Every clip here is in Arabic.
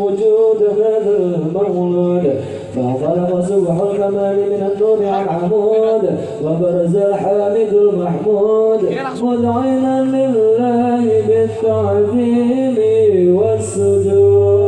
وجود هذا المولود فانطلق سبح الكمال من النور على العمود وبرز الحامد المحمود. مذعنا لله بالتعظيم والسجود.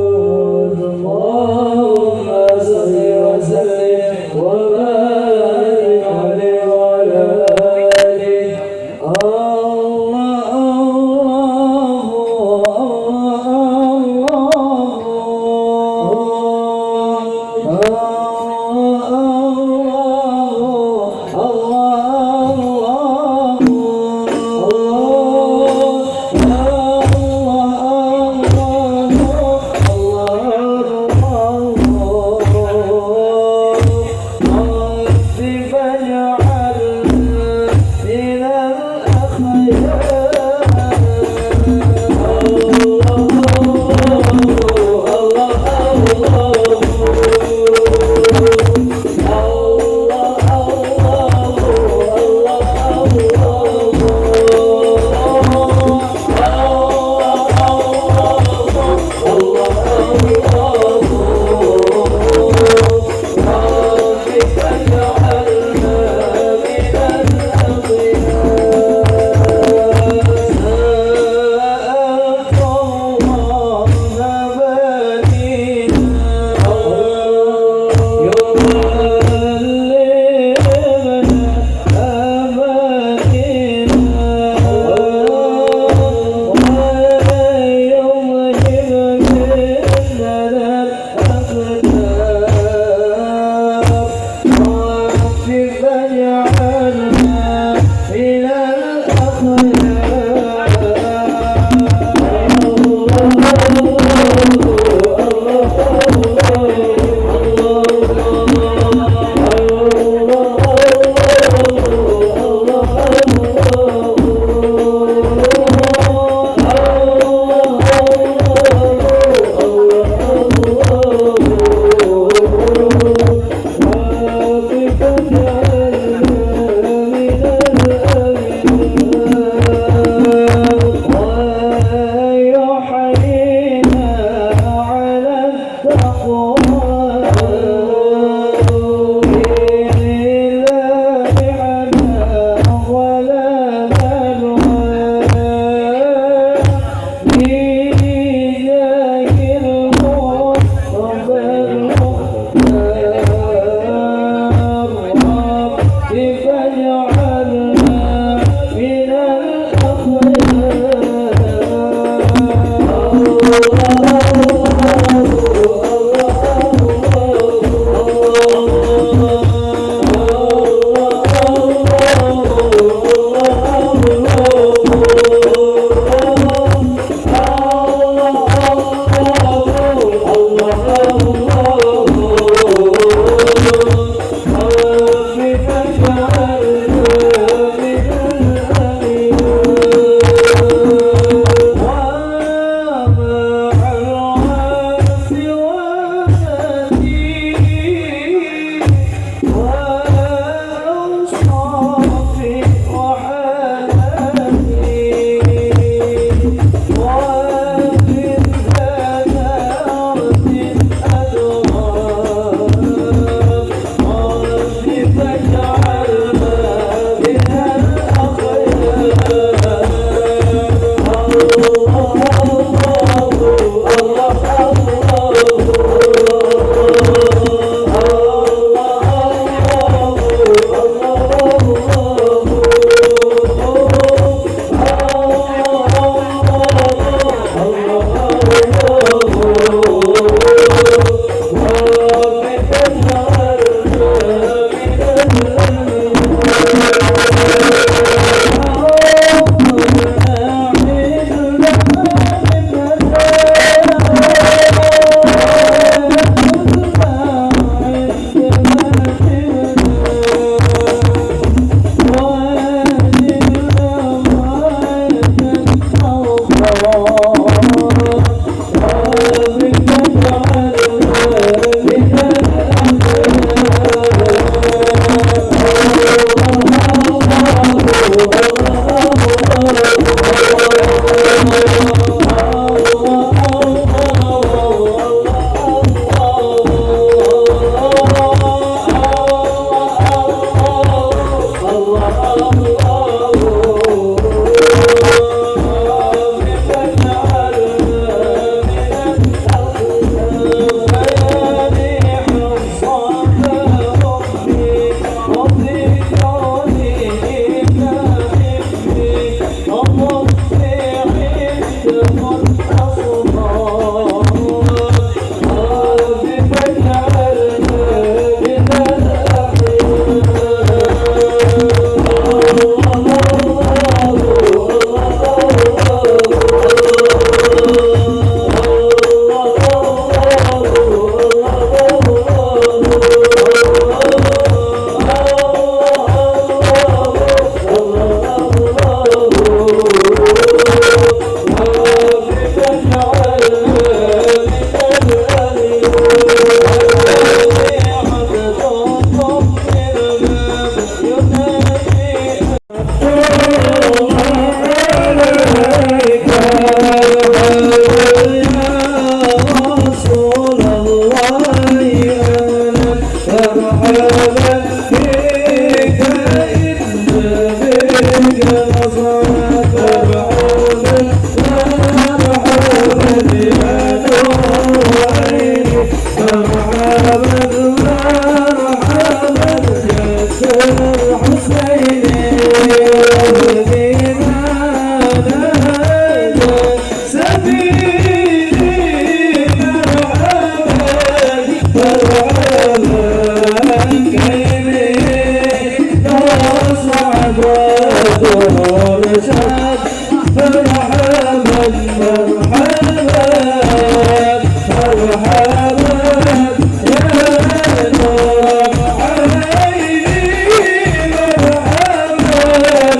Have a good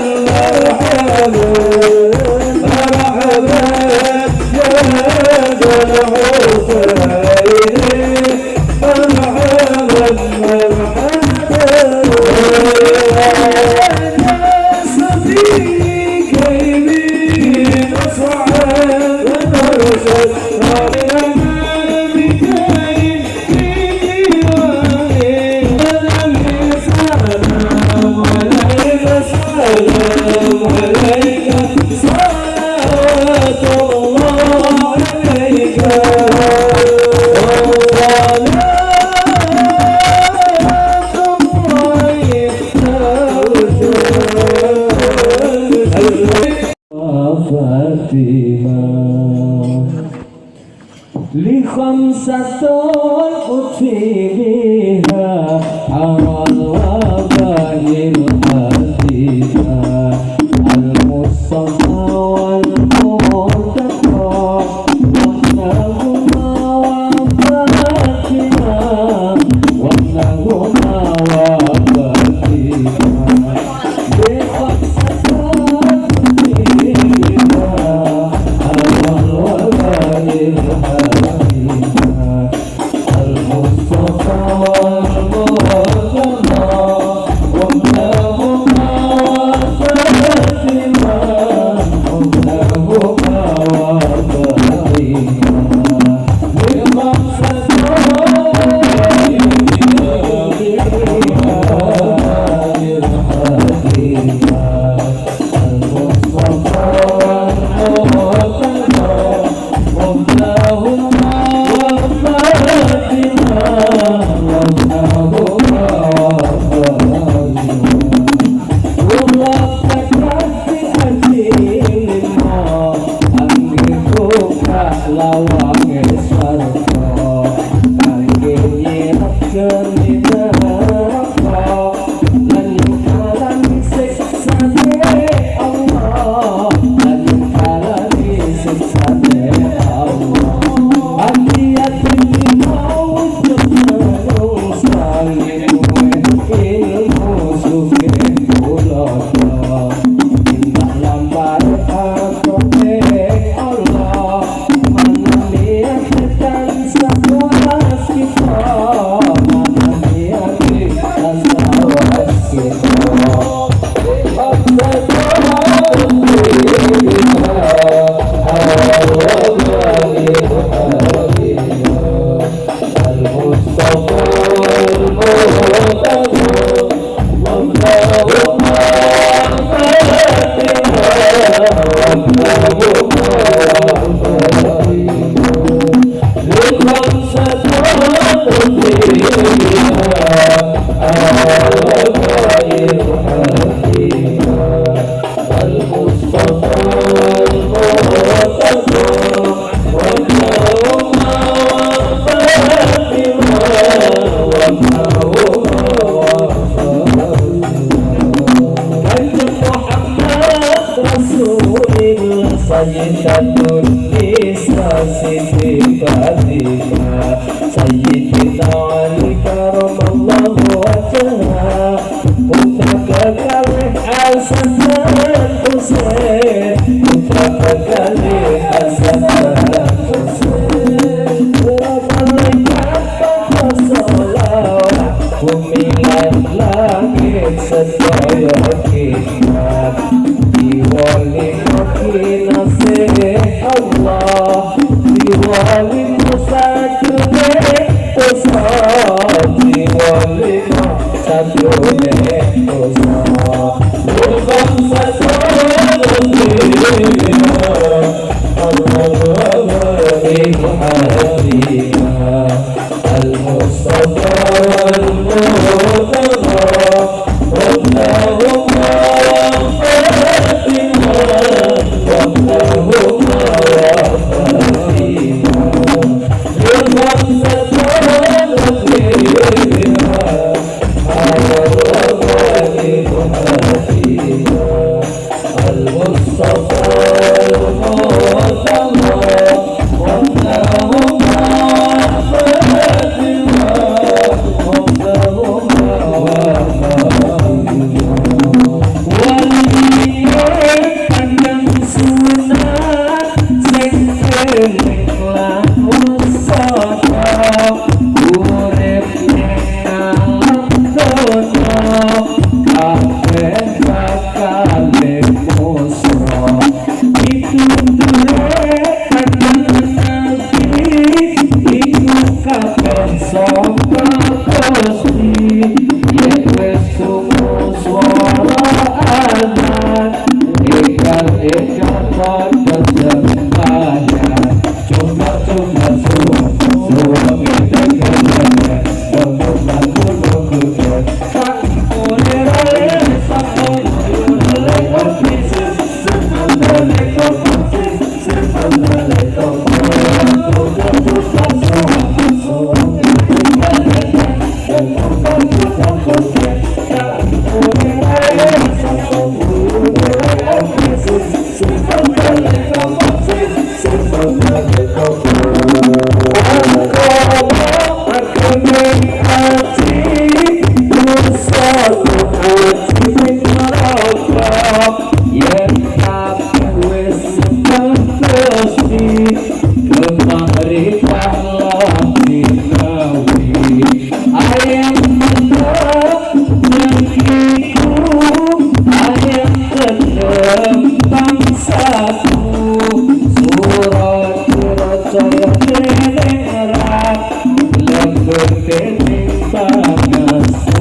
Allah, Allah, Hãy subscribe Allah, Allah, Allah. Muhammad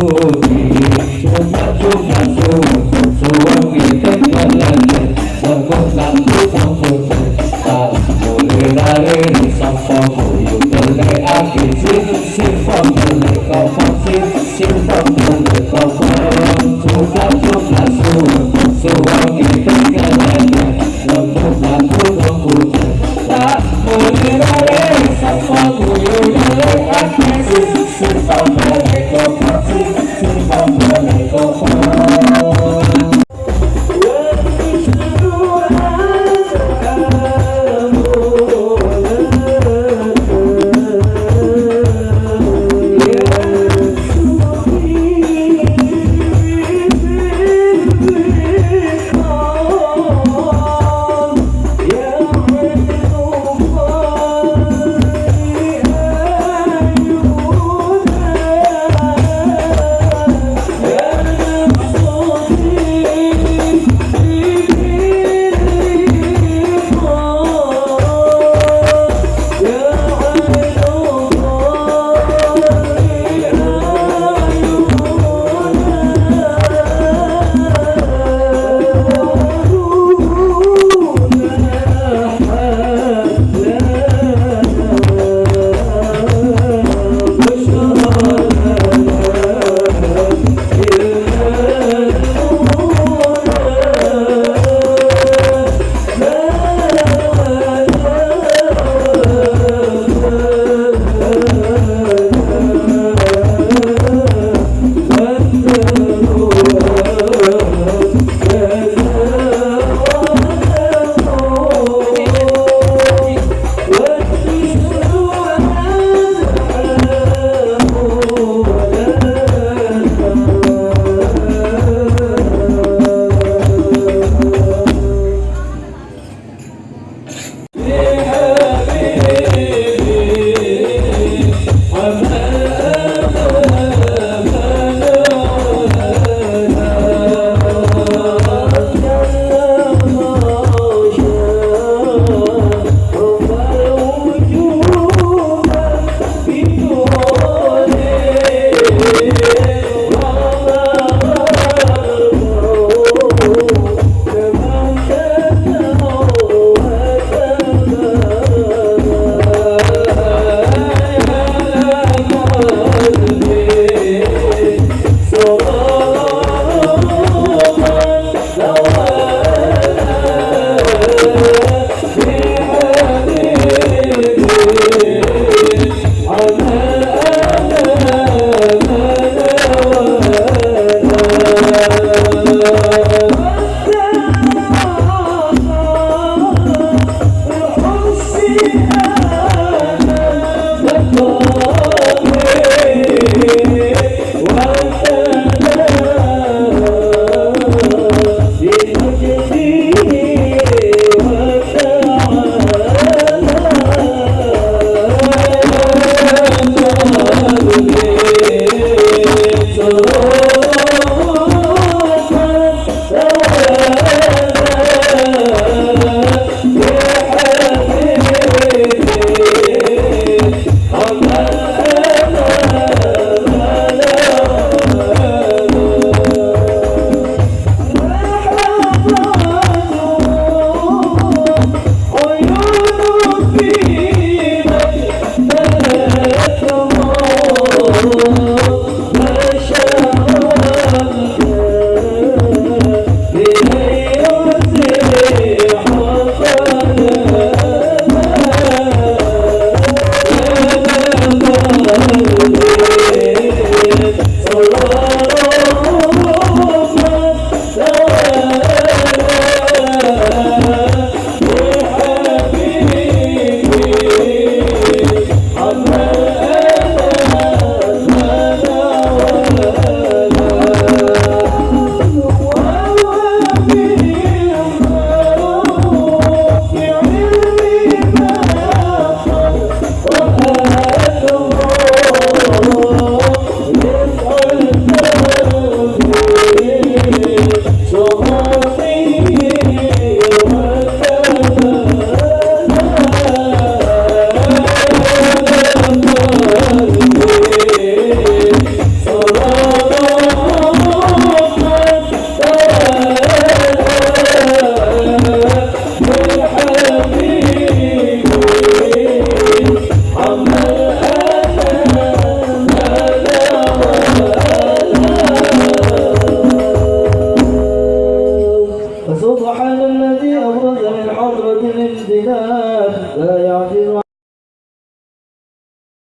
Oh.